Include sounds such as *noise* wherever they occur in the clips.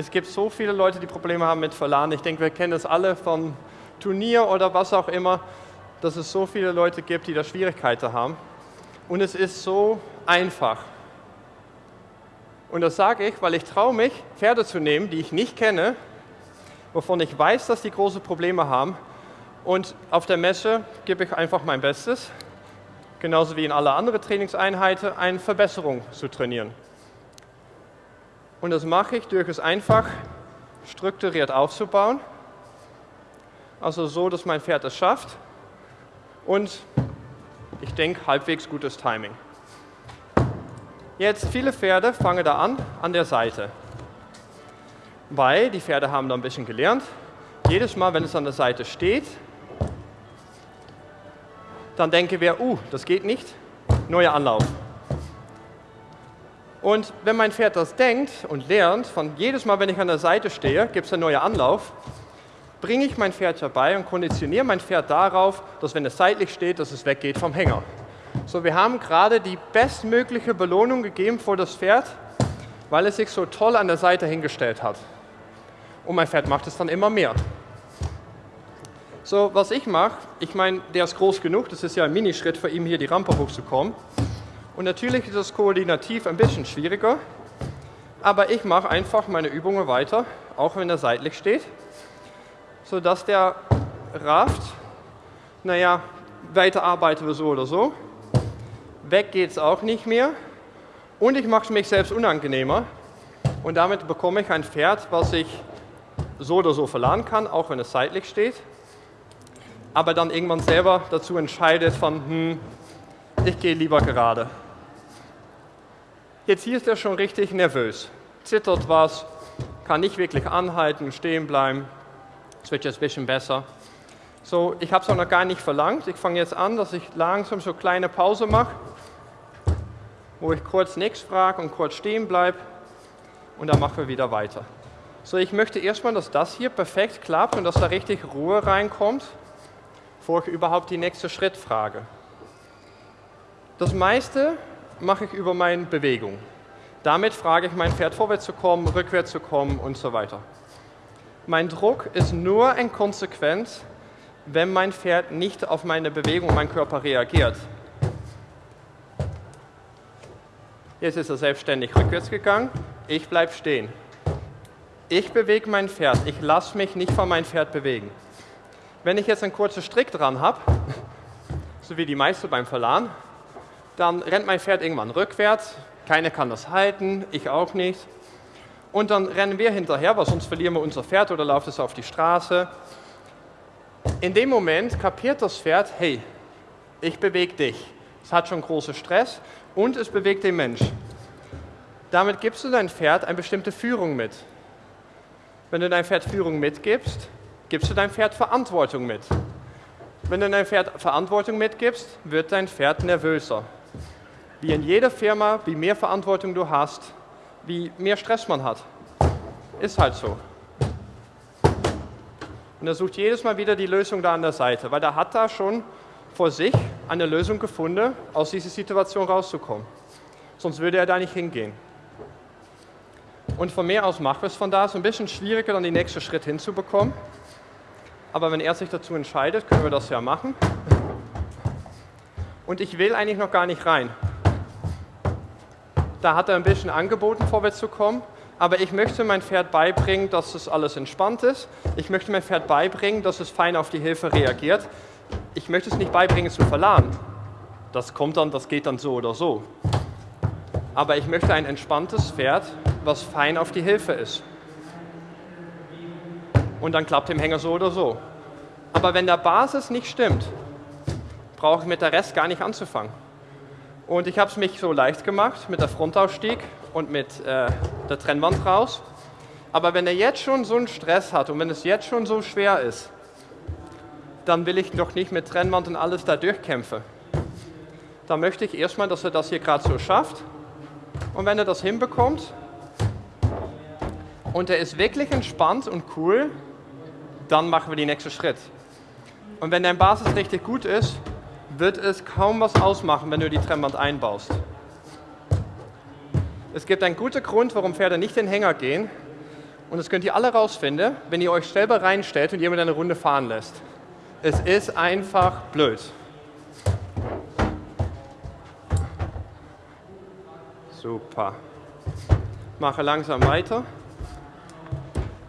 Es gibt so viele Leute, die Probleme haben mit Verladen. Ich denke, wir kennen das alle von Turnier oder was auch immer, dass es so viele Leute gibt, die da Schwierigkeiten haben. Und es ist so einfach. Und das sage ich, weil ich traue mich, Pferde zu nehmen, die ich nicht kenne, wovon ich weiß, dass die große Probleme haben. Und auf der Messe gebe ich einfach mein Bestes, genauso wie in alle anderen Trainingseinheiten, eine Verbesserung zu trainieren. Und das mache ich durch es einfach strukturiert aufzubauen. Also so, dass mein Pferd es schafft. Und ich denke, halbwegs gutes Timing. Jetzt, viele Pferde fangen da an, an der Seite. Weil die Pferde haben da ein bisschen gelernt. Jedes Mal, wenn es an der Seite steht, dann denken wir, uh, das geht nicht, neuer Anlauf. Und wenn mein Pferd das denkt und lernt, von jedes Mal, wenn ich an der Seite stehe, gibt es einen neuen Anlauf, bringe ich mein Pferd dabei und konditioniere mein Pferd darauf, dass wenn es seitlich steht, dass es weggeht vom Hänger. So, wir haben gerade die bestmögliche Belohnung gegeben für das Pferd, weil es sich so toll an der Seite hingestellt hat. Und mein Pferd macht es dann immer mehr. So, was ich mache, ich meine, der ist groß genug, das ist ja ein Minischritt für ihn, hier die Rampe hochzukommen. Und natürlich ist das koordinativ ein bisschen schwieriger, aber ich mache einfach meine Übungen weiter, auch wenn er seitlich steht, sodass der rafft, naja, weiter arbeiten wir so oder so. Weg geht es auch nicht mehr. Und ich mache es mich selbst unangenehmer. Und damit bekomme ich ein Pferd, was ich so oder so verladen kann, auch wenn es seitlich steht, aber dann irgendwann selber dazu entscheidet von, hm, ich gehe lieber gerade. Jetzt hier ist er schon richtig nervös, zittert was, kann nicht wirklich anhalten, stehen bleiben, es wird jetzt ein bisschen besser. So, ich habe es auch noch gar nicht verlangt. Ich fange jetzt an, dass ich langsam so kleine Pause mache wo ich kurz nichts frage und kurz stehen bleibe und dann machen wir wieder weiter. So, ich möchte erstmal, dass das hier perfekt klappt und dass da richtig Ruhe reinkommt, bevor ich überhaupt die nächste Schritt frage. Das meiste mache ich über meine Bewegung. Damit frage ich mein Pferd vorwärts zu kommen, rückwärts zu kommen und so weiter. Mein Druck ist nur ein Konsequenz, wenn mein Pferd nicht auf meine Bewegung, mein Körper reagiert. Jetzt ist er selbstständig rückwärts gegangen. Ich bleibe stehen. Ich bewege mein Pferd. Ich lasse mich nicht von meinem Pferd bewegen. Wenn ich jetzt einen kurzen Strick dran habe, *laughs* so wie die meisten beim Verladen, dann rennt mein Pferd irgendwann rückwärts. Keiner kann das halten, ich auch nicht. Und dann rennen wir hinterher, weil sonst verlieren wir unser Pferd oder läuft es auf die Straße. In dem Moment kapiert das Pferd, hey, ich bewege dich. Es hat schon großen Stress und es bewegt den Mensch. Damit gibst du dein Pferd eine bestimmte Führung mit. Wenn du dein Pferd Führung mitgibst, gibst du dein Pferd Verantwortung mit. Wenn du dein Pferd Verantwortung mitgibst, wird dein Pferd nervöser. Wie in jeder Firma, wie mehr Verantwortung du hast, wie mehr Stress man hat. Ist halt so. Und er sucht jedes Mal wieder die Lösung da an der Seite, weil er hat da schon vor sich eine Lösung gefunden, aus dieser Situation rauszukommen. Sonst würde er da nicht hingehen. Und von mir aus wir es von da. Ist ein bisschen schwieriger, dann den nächsten Schritt hinzubekommen. Aber wenn er sich dazu entscheidet, können wir das ja machen. Und ich will eigentlich noch gar nicht rein. Da hat er ein bisschen angeboten, vorwärts zu kommen. Aber ich möchte mein Pferd beibringen, dass es alles entspannt ist. Ich möchte mein Pferd beibringen, dass es fein auf die Hilfe reagiert ich möchte es nicht beibringen zu verladen. Das kommt dann, das geht dann so oder so. Aber ich möchte ein entspanntes Pferd, was fein auf die Hilfe ist. Und dann klappt dem Hänger so oder so. Aber wenn der Basis nicht stimmt, brauche ich mit der Rest gar nicht anzufangen. Und ich habe es mich so leicht gemacht mit der Frontausstieg und mit äh, der Trennwand raus. Aber wenn er jetzt schon so einen Stress hat und wenn es jetzt schon so schwer ist, dann will ich noch nicht mit Trennwand und alles da durchkämpfen. Da möchte ich erstmal, dass er das hier gerade so schafft. Und wenn er das hinbekommt und er ist wirklich entspannt und cool, dann machen wir den nächsten Schritt. Und wenn dein Basis richtig gut ist, wird es kaum was ausmachen, wenn du die Trennwand einbaust. Es gibt einen guten Grund, warum Pferde nicht in den Hänger gehen Und das könnt ihr alle rausfinden, wenn ihr euch selber reinstellt und jemand eine Runde fahren lässt. Es ist einfach blöd. Super. Mache langsam weiter.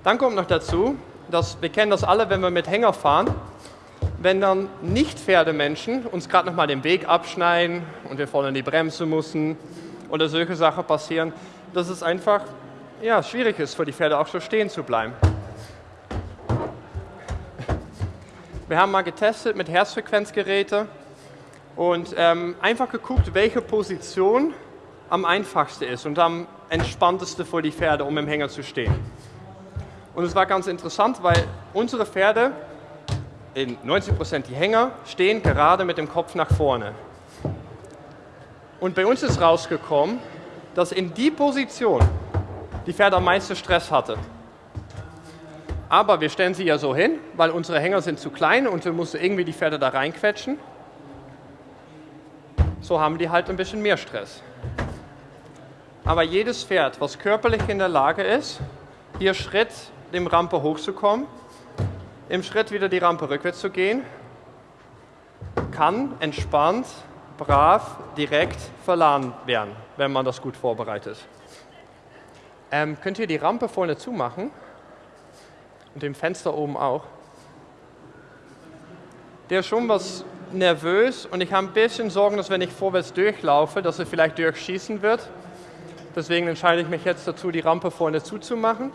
Dann kommt noch dazu, dass wir kennen das alle, wenn wir mit Hänger fahren, wenn dann nicht Pferdemenschen uns gerade noch mal den Weg abschneiden und wir vorne in die Bremse müssen oder solche Sachen passieren, dass es einfach ja, schwierig ist für die Pferde auch so stehen zu bleiben. Wir haben mal getestet mit Herzfrequenzgeräten und ähm, einfach geguckt, welche Position am einfachsten ist und am entspanntesten für die Pferde, um im Hänger zu stehen. Und es war ganz interessant, weil unsere Pferde, in 90% die Hänger, stehen gerade mit dem Kopf nach vorne. Und bei uns ist rausgekommen, dass in die Position die Pferde am meisten Stress hatte. Aber wir stellen sie ja so hin, weil unsere Hänger sind zu klein und wir mussten irgendwie die Pferde da reinquetschen. So haben die halt ein bisschen mehr Stress. Aber jedes Pferd, was körperlich in der Lage ist, hier Schritt dem Rampe hochzukommen, im Schritt wieder die Rampe rückwärts zu gehen, kann entspannt, brav, direkt verladen werden, wenn man das gut vorbereitet. Ähm, könnt ihr die Rampe vorne zumachen? Und dem Fenster oben auch. Der ist schon was nervös und ich habe ein bisschen Sorgen, dass wenn ich vorwärts durchlaufe, dass er vielleicht durchschießen wird. Deswegen entscheide ich mich jetzt dazu, die Rampe vorne zuzumachen.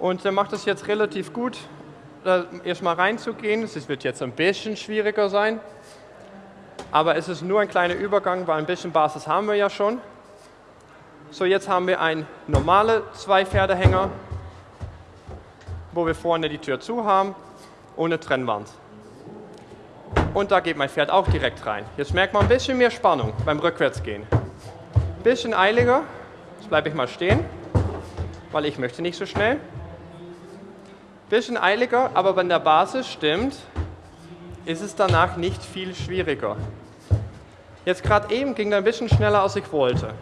Und er macht es jetzt relativ gut, erstmal reinzugehen. Es wird jetzt ein bisschen schwieriger sein. Aber es ist nur ein kleiner Übergang, weil ein bisschen Basis haben wir ja schon. So, jetzt haben wir einen normalen Zwei-Pferdehänger, wo wir vorne die Tür zu haben, ohne Trennwand. Und da geht mein Pferd auch direkt rein. Jetzt merkt man ein bisschen mehr Spannung beim Rückwärtsgehen. Bisschen eiliger. Jetzt bleibe ich mal stehen, weil ich möchte nicht so schnell. Bisschen eiliger, aber wenn der Basis stimmt, ist es danach nicht viel schwieriger. Jetzt gerade eben ging er ein bisschen schneller, als ich wollte.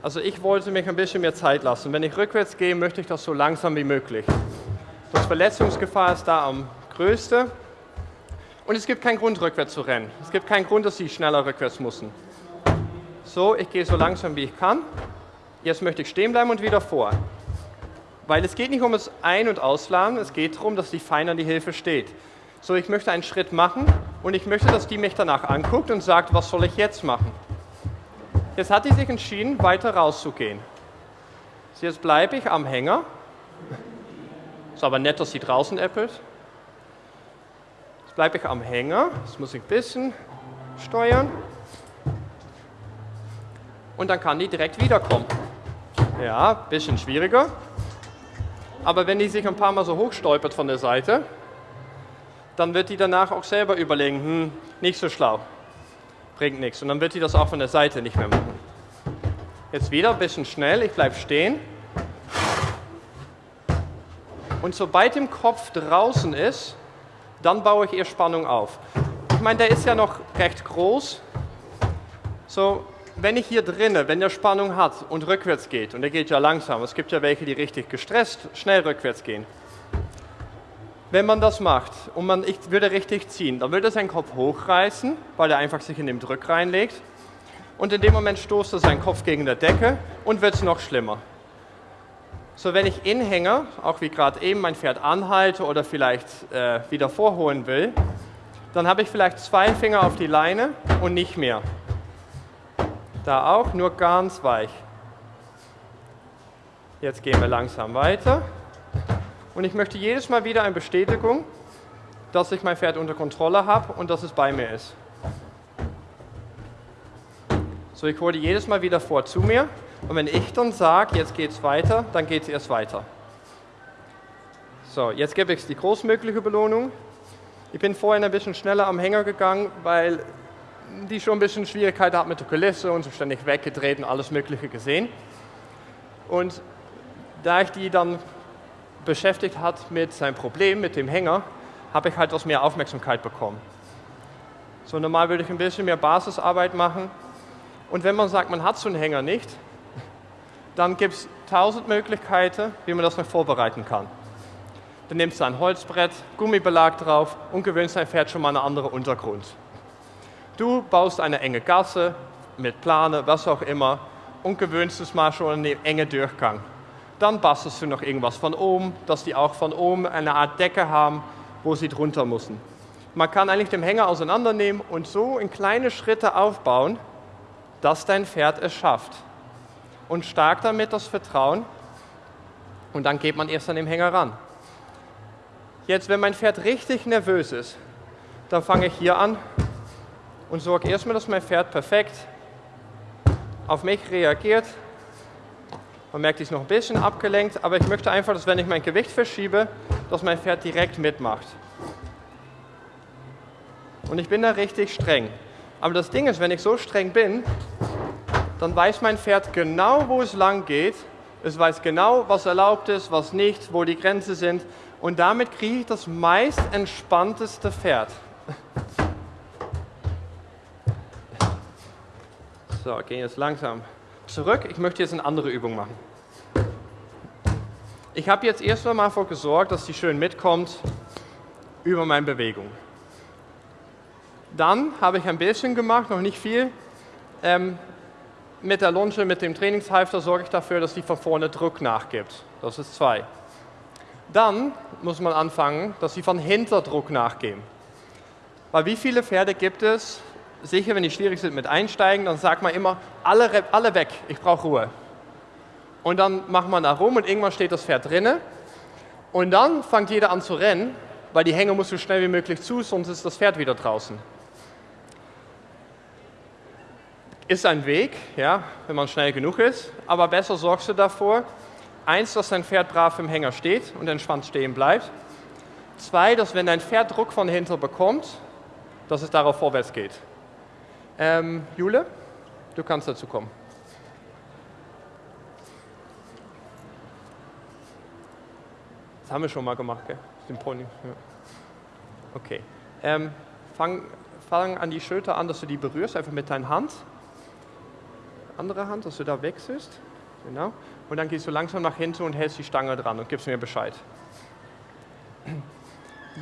Also ich wollte mich ein bisschen mehr Zeit lassen. Wenn ich rückwärts gehe, möchte ich das so langsam wie möglich. Das Verletzungsgefahr ist da am größten. Und es gibt keinen Grund, rückwärts zu rennen. Es gibt keinen Grund, dass Sie schneller rückwärts müssen. So, ich gehe so langsam wie ich kann. Jetzt möchte ich stehen bleiben und wieder vor. Weil es geht nicht um das Ein- und Ausladen, es geht darum, dass die Fein an die Hilfe steht. So, ich möchte einen Schritt machen und ich möchte, dass die mich danach anguckt und sagt, was soll ich jetzt machen? Jetzt hat die sich entschieden, weiter rauszugehen. Jetzt bleibe ich am Hänger. Ist aber nett, dass sie draußen äppelt. Jetzt bleibe ich am Hänger. Jetzt muss ich ein bisschen steuern. Und dann kann die direkt wiederkommen. Ja, ein bisschen schwieriger. Aber wenn die sich ein paar Mal so hochstolpert von der Seite, dann wird die danach auch selber überlegen, hm, nicht so schlau bringt nichts. Und dann wird sie das auch von der Seite nicht mehr machen. Jetzt wieder ein bisschen schnell, ich bleibe stehen. Und sobald im Kopf draußen ist, dann baue ich ihr Spannung auf. Ich meine, der ist ja noch recht groß. So, wenn ich hier drinnen, wenn der Spannung hat und rückwärts geht, und der geht ja langsam, es gibt ja welche, die richtig gestresst schnell rückwärts gehen, wenn man das macht und man ich würde richtig ziehen, dann würde er seinen Kopf hochreißen, weil er einfach sich in den Drück reinlegt. Und in dem Moment stoßt er seinen Kopf gegen der Decke und wird es noch schlimmer. So, wenn ich inhänge, auch wie gerade eben mein Pferd anhalte oder vielleicht äh, wieder vorholen will, dann habe ich vielleicht zwei Finger auf die Leine und nicht mehr. Da auch, nur ganz weich. Jetzt gehen wir langsam weiter. Und ich möchte jedes Mal wieder eine Bestätigung, dass ich mein Pferd unter Kontrolle habe und dass es bei mir ist. So, ich hole jedes Mal wieder vor zu mir. Und wenn ich dann sage, jetzt geht es weiter, dann geht es erst weiter. So, jetzt gebe ich die großmögliche Belohnung. Ich bin vorhin ein bisschen schneller am Hänger gegangen, weil die schon ein bisschen Schwierigkeiten hat mit der Kulisse und so ständig weggedreht und alles Mögliche gesehen. Und da ich die dann beschäftigt hat mit seinem Problem, mit dem Hänger, habe ich halt etwas mehr Aufmerksamkeit bekommen. So normal würde ich ein bisschen mehr Basisarbeit machen. Und wenn man sagt, man hat so einen Hänger nicht, *laughs* dann gibt es tausend Möglichkeiten, wie man das noch vorbereiten kann. Dann nimmst du ein Holzbrett, Gummibelag drauf und gewöhnst dein Pferd schon mal einen anderen Untergrund. Du baust eine enge Gasse mit Plane, was auch immer, und gewöhnst es mal schon an den engen Durchgang. Dann bastelst du noch irgendwas von oben, dass die auch von oben eine Art Decke haben, wo sie drunter müssen. Man kann eigentlich den Hänger auseinandernehmen und so in kleine Schritte aufbauen, dass dein Pferd es schafft. Und stark damit das Vertrauen und dann geht man erst an den Hänger ran. Jetzt, wenn mein Pferd richtig nervös ist, dann fange ich hier an und sorge erstmal, dass mein Pferd perfekt auf mich reagiert. Man merkt, ich ist noch ein bisschen abgelenkt, aber ich möchte einfach, dass wenn ich mein Gewicht verschiebe, dass mein Pferd direkt mitmacht. Und ich bin da richtig streng. Aber das Ding ist, wenn ich so streng bin, dann weiß mein Pferd genau, wo es lang geht. Es weiß genau, was erlaubt ist, was nicht, wo die Grenzen sind. Und damit kriege ich das meist entspannteste Pferd. So, gehen jetzt langsam zurück. Ich möchte jetzt eine andere Übung machen. Ich habe jetzt erst einmal dafür gesorgt, dass sie schön mitkommt über meine Bewegung. Dann habe ich ein bisschen gemacht, noch nicht viel. Ähm, mit der Lunge, mit dem Trainingshalfter sorge ich dafür, dass sie von vorne Druck nachgibt. Das ist zwei. Dann muss man anfangen, dass sie von hinter Druck nachgeben. Weil wie viele Pferde gibt es, sicher, wenn die schwierig sind mit Einsteigen, dann sagt man immer, alle, alle weg, ich brauche Ruhe. Und dann macht man da rum und irgendwann steht das Pferd drinne. Und dann fängt jeder an zu rennen, weil die Hänge muss so schnell wie möglich zu, sonst ist das Pferd wieder draußen. Ist ein Weg, ja, wenn man schnell genug ist, aber besser sorgst du davor, eins, dass dein Pferd brav im Hänger steht und entspannt stehen bleibt. Zwei, dass wenn dein Pferd Druck von hinter bekommt, dass es darauf vorwärts geht. Ähm, Jule, du kannst dazu kommen. Das haben wir schon mal gemacht, gell? Den Pony. Ja. Okay. Ähm, fang, fang an die Schulter an, dass du die berührst, einfach mit deiner Hand. Andere Hand, dass du da wechselst. Genau. Und dann gehst du langsam nach hinten und hältst die Stange dran und gibst mir Bescheid.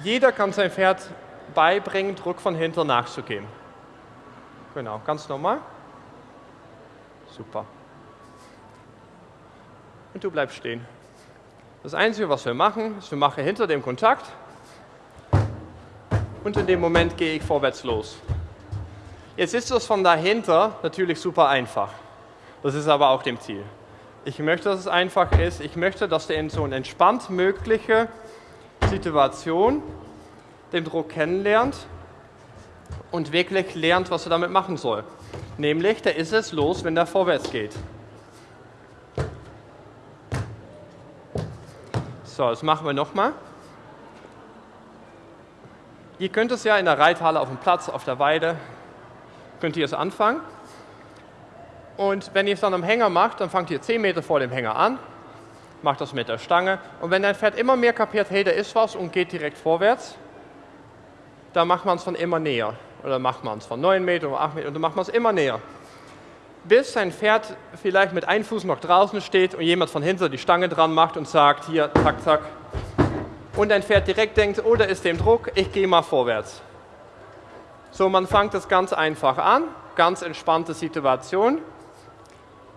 Jeder kann sein Pferd beibringen, Druck von hinten nachzugeben. Genau, ganz normal. Super. Und du bleibst stehen. Das Einzige, was wir machen, ist, wir machen hinter dem Kontakt und in dem Moment gehe ich vorwärts los. Jetzt ist das von dahinter natürlich super einfach. Das ist aber auch dem Ziel. Ich möchte, dass es einfach ist. Ich möchte, dass der in so eine entspannt mögliche Situation den Druck kennenlernt und wirklich lernt, was er damit machen soll. Nämlich, der ist es los, wenn der vorwärts geht. So, das machen wir nochmal. Ihr könnt es ja in der Reithalle auf dem Platz, auf der Weide, könnt ihr es anfangen. Und wenn ihr es dann am Hänger macht, dann fangt ihr 10 Meter vor dem Hänger an, macht das mit der Stange. Und wenn dein Pferd immer mehr kapiert, hey, da ist was und geht direkt vorwärts, dann macht man es dann immer näher. Oder macht man es von 9 Meter oder 8 Meter und dann macht man es immer näher. Bis sein Pferd vielleicht mit einem Fuß noch draußen steht und jemand von hinten die Stange dran macht und sagt, hier, zack, zack. Und dein Pferd direkt denkt, oh, da ist dem Druck, ich gehe mal vorwärts. So, man fängt das ganz einfach an, ganz entspannte Situation.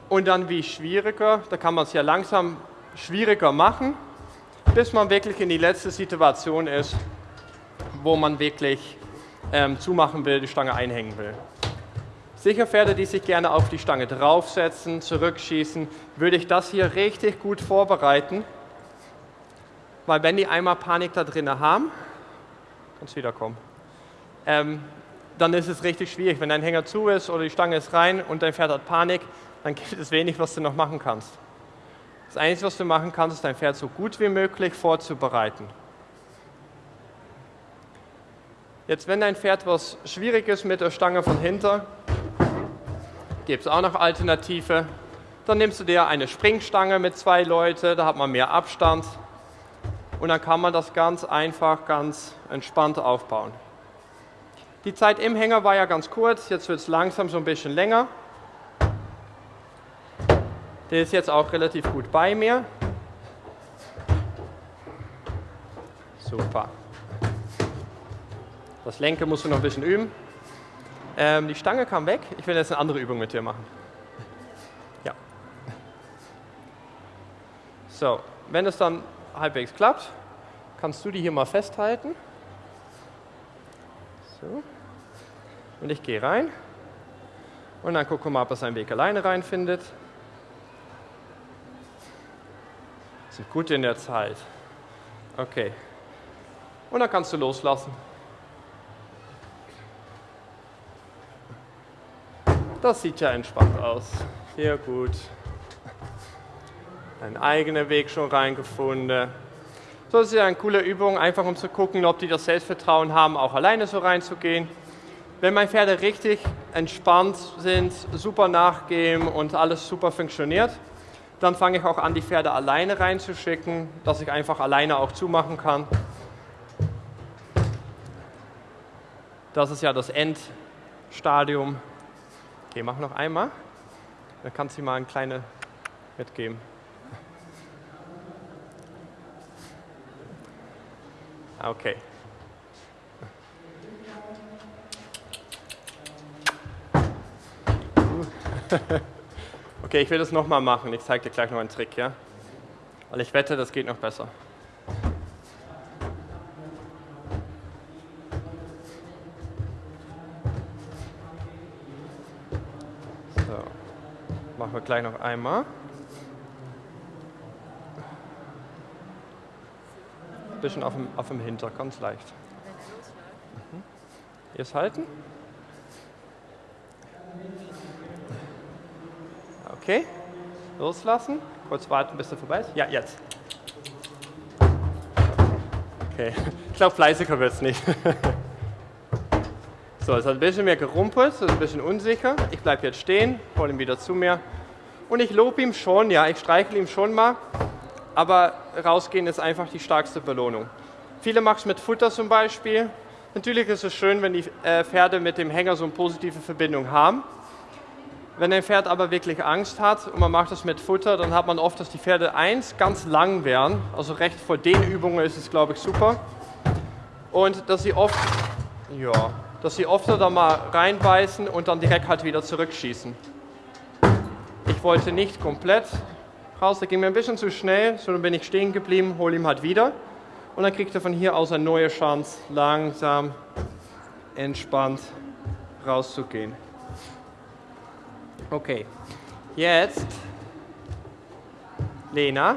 Und dann wie schwieriger, da kann man es ja langsam schwieriger machen, bis man wirklich in die letzte Situation ist, wo man wirklich ähm, zumachen will, die Stange einhängen will. Sicher Pferde, die sich gerne auf die Stange draufsetzen, zurückschießen, würde ich das hier richtig gut vorbereiten, weil wenn die einmal Panik da drin haben, kannst wiederkommen, ähm, dann ist es richtig schwierig. Wenn dein Hänger zu ist oder die Stange ist rein und dein Pferd hat Panik, dann gibt es wenig, was du noch machen kannst. Das Einzige, was du machen kannst, ist dein Pferd so gut wie möglich vorzubereiten. Jetzt, wenn dein Pferd was schwierig ist mit der Stange von hinter, gibt es auch noch Alternative. Dann nimmst du dir eine Springstange mit zwei Leuten, da hat man mehr Abstand und dann kann man das ganz einfach, ganz entspannt aufbauen. Die Zeit im Hänger war ja ganz kurz, jetzt wird es langsam so ein bisschen länger. Der ist jetzt auch relativ gut bei mir. Super. Das Lenken musst du noch ein bisschen üben. Ähm, die Stange kam weg. Ich will jetzt eine andere Übung mit dir machen. Ja. So, wenn es dann halbwegs klappt, kannst du die hier mal festhalten. So. Und ich gehe rein. Und dann gucken wir mal, ob er seinen Weg alleine reinfindet. Sind gut in der Zeit. Okay. Und dann kannst du loslassen. Das sieht ja entspannt aus. Sehr gut. Ein eigener Weg schon reingefunden. So ist ja eine coole Übung, einfach um zu gucken, ob die das Selbstvertrauen haben, auch alleine so reinzugehen. Wenn meine Pferde richtig entspannt sind, super nachgeben und alles super funktioniert, dann fange ich auch an, die Pferde alleine reinzuschicken, dass ich einfach alleine auch zumachen kann. Das ist ja das Endstadium. Okay, mach noch einmal. Dann kannst du mal eine kleine mitgeben. Okay. *laughs* Okay, ich will das nochmal machen. Ich zeige dir gleich noch einen Trick, ja? Weil ich wette, das geht noch besser. So, machen wir gleich noch einmal. Ein bisschen auf dem, auf dem Hinter, ganz leicht. Mhm. Jetzt halten. Okay, loslassen. Kurz warten, bis er vorbei ist. Ja, jetzt. Okay, ich glaube, fleißiger wird es nicht. *laughs* so, es hat ein bisschen mehr gerumpelt, es ist ein bisschen unsicher. Ich bleibe jetzt stehen, hole ihn wieder zu mir. Und ich lobe ihm schon, ja, ich streichle ihm schon mal. Aber rausgehen ist einfach die stärkste Belohnung. Viele machen es mit Futter zum Beispiel. Natürlich ist es schön, wenn die äh, Pferde mit dem Hänger so eine positive Verbindung haben. Wenn ein Pferd aber wirklich Angst hat und man macht das mit Futter, dann hat man oft, dass die Pferde eins ganz lang werden. Also recht vor den Übungen ist es, glaube ich, super. Und dass sie oft, ja, dass sie oft da mal reinbeißen und dann direkt halt wieder zurückschießen. Ich wollte nicht komplett raus, da ging mir ein bisschen zu schnell, so dann bin ich stehen geblieben, hole ihm halt wieder. Und dann kriegt er von hier aus eine neue Chance, langsam, entspannt rauszugehen. Okay, jetzt, Lena,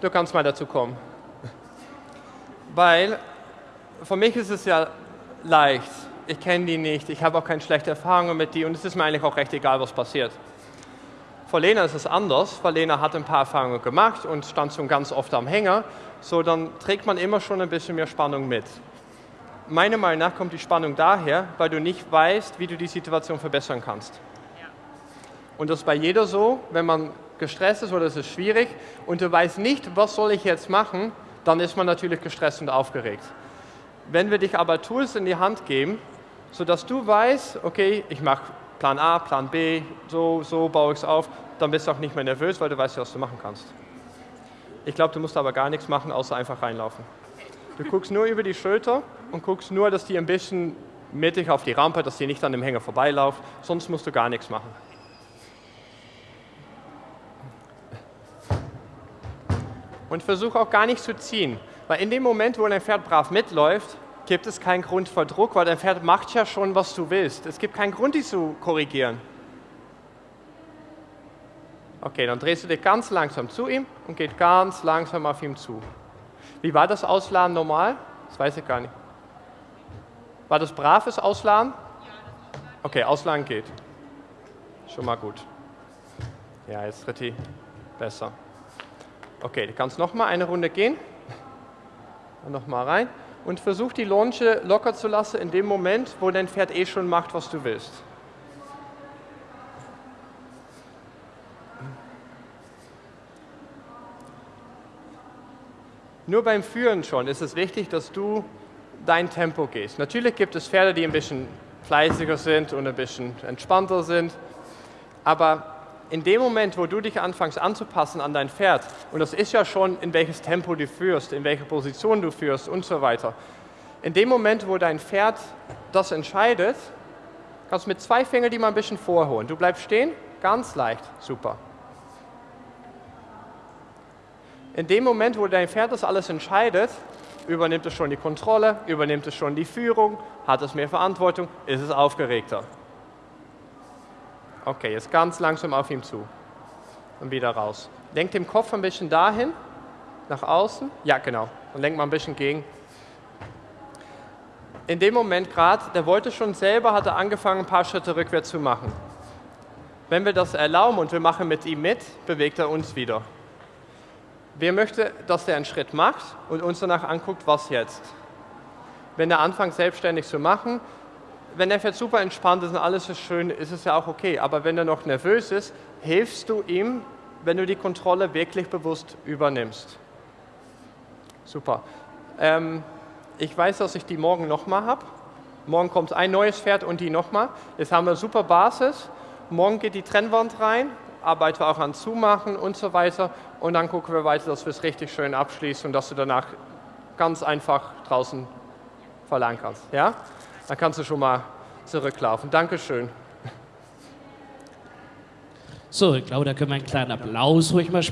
du kannst mal dazu kommen. Weil für mich ist es ja leicht. Ich kenne die nicht, ich habe auch keine schlechte Erfahrungen mit die und es ist mir eigentlich auch recht egal, was passiert. Für Lena ist es anders, weil Lena hat ein paar Erfahrungen gemacht und stand schon ganz oft am Hänger. So, dann trägt man immer schon ein bisschen mehr Spannung mit. Meiner Meinung nach kommt die Spannung daher, weil du nicht weißt, wie du die Situation verbessern kannst. Und das ist bei jeder so, wenn man gestresst ist oder es ist schwierig und du weißt nicht, was soll ich jetzt machen, dann ist man natürlich gestresst und aufgeregt. Wenn wir dich aber Tools in die Hand geben, sodass du weißt, okay, ich mache Plan A, Plan B, so, so baue ich es auf, dann bist du auch nicht mehr nervös, weil du weißt, was du machen kannst. Ich glaube, du musst aber gar nichts machen, außer einfach reinlaufen. Du guckst nur über die Schulter und guckst nur, dass die ein bisschen mittig auf die Rampe, dass die nicht an dem Hänger vorbeilauft, sonst musst du gar nichts machen. Und versuche auch gar nicht zu ziehen. Weil in dem Moment, wo dein Pferd brav mitläuft, gibt es keinen Grund für Druck, weil dein Pferd macht ja schon, was du willst. Es gibt keinen Grund, dich zu korrigieren. Okay, dann drehst du dich ganz langsam zu ihm und geht ganz langsam auf ihm zu. Wie war das Ausladen normal? Das weiß ich gar nicht. War das braves Ausladen? Okay, Ausladen geht. Schon mal gut. Ja, jetzt tritt die besser. Okay, du kannst noch mal eine Runde gehen. Noch mal rein. Und versuch die Longe locker zu lassen in dem Moment, wo dein Pferd eh schon macht, was du willst. Nur beim Führen schon ist es wichtig, dass du dein Tempo gehst. Natürlich gibt es Pferde, die ein bisschen fleißiger sind und ein bisschen entspannter sind, aber in dem Moment, wo du dich anfängst anzupassen an dein Pferd, und das ist ja schon, in welches Tempo du führst, in welche Position du führst und so weiter, in dem Moment, wo dein Pferd das entscheidet, kannst du mit zwei Fingern die mal ein bisschen vorholen. Du bleibst stehen, ganz leicht, super. In dem Moment, wo dein Pferd das alles entscheidet, übernimmt es schon die Kontrolle, übernimmt es schon die Führung, hat es mehr Verantwortung, ist es aufgeregter. Okay, jetzt ganz langsam auf ihm zu und wieder raus. Lenk den Kopf ein bisschen dahin, nach außen. Ja, genau. Und lenk mal ein bisschen gegen. In dem Moment gerade, der wollte schon selber, hat er angefangen, ein paar Schritte rückwärts zu machen. Wenn wir das erlauben und wir machen mit ihm mit, bewegt er uns wieder. Wer möchte, dass der einen Schritt macht und uns danach anguckt, was jetzt? Wenn er anfängt, selbstständig zu machen, wenn er jetzt super entspannt ist und alles ist schön, ist es ja auch okay. Aber wenn er noch nervös ist, hilfst du ihm, wenn du die Kontrolle wirklich bewusst übernimmst. Super. Ähm, ich weiß, dass ich die morgen nochmal habe. Morgen kommt ein neues Pferd und die nochmal. Jetzt haben wir eine super Basis. Morgen geht die Trennwand rein, arbeiten wir auch an Zumachen und so weiter. Und dann gucken wir weiter, dass wir es richtig schön abschließen und dass du danach ganz einfach draußen verlangen kannst. Ja? Dann kannst du schon mal zurücklaufen. Dankeschön. So, ich glaube, da können wir einen kleinen Applaus ruhig mal sprechen.